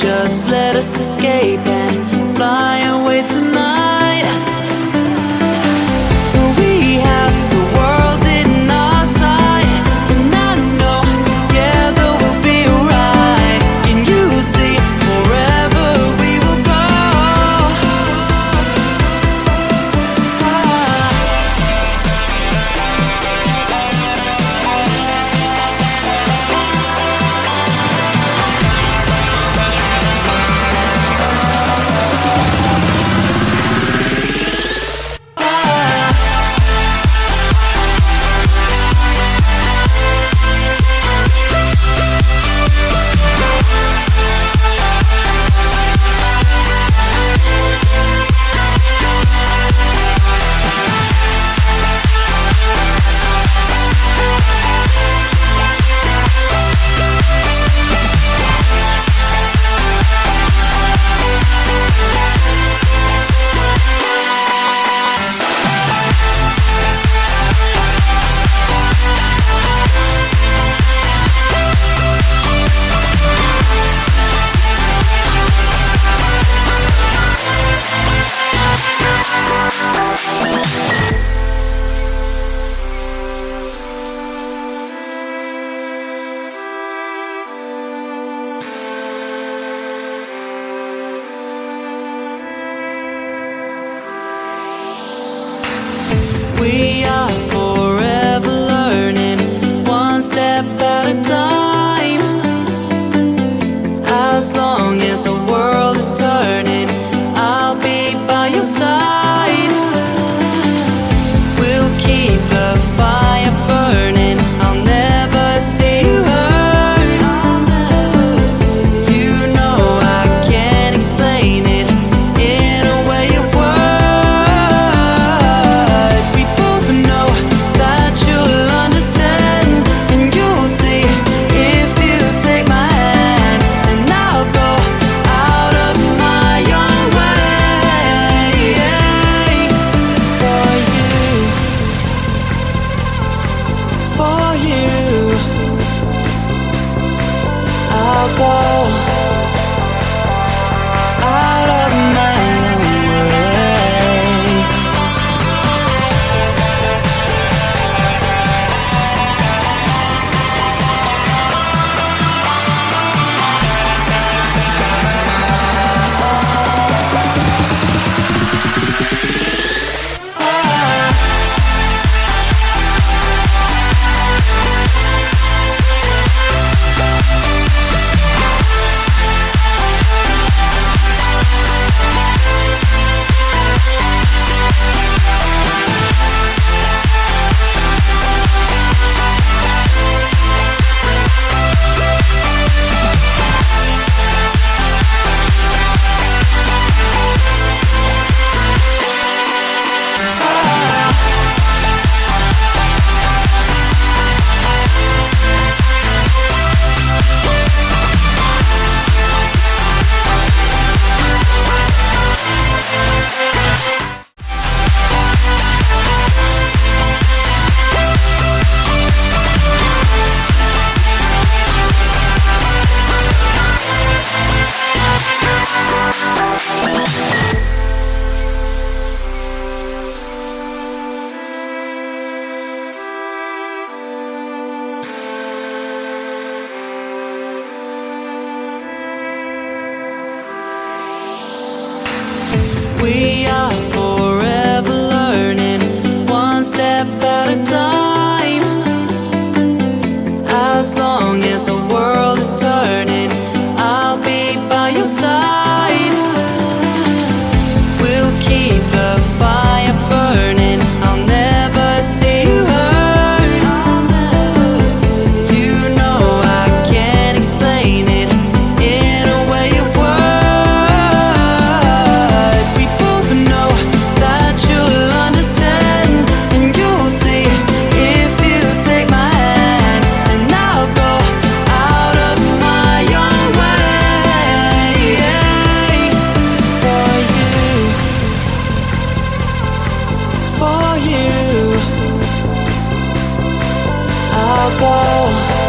just let us escape and fly away tonight. by your side. go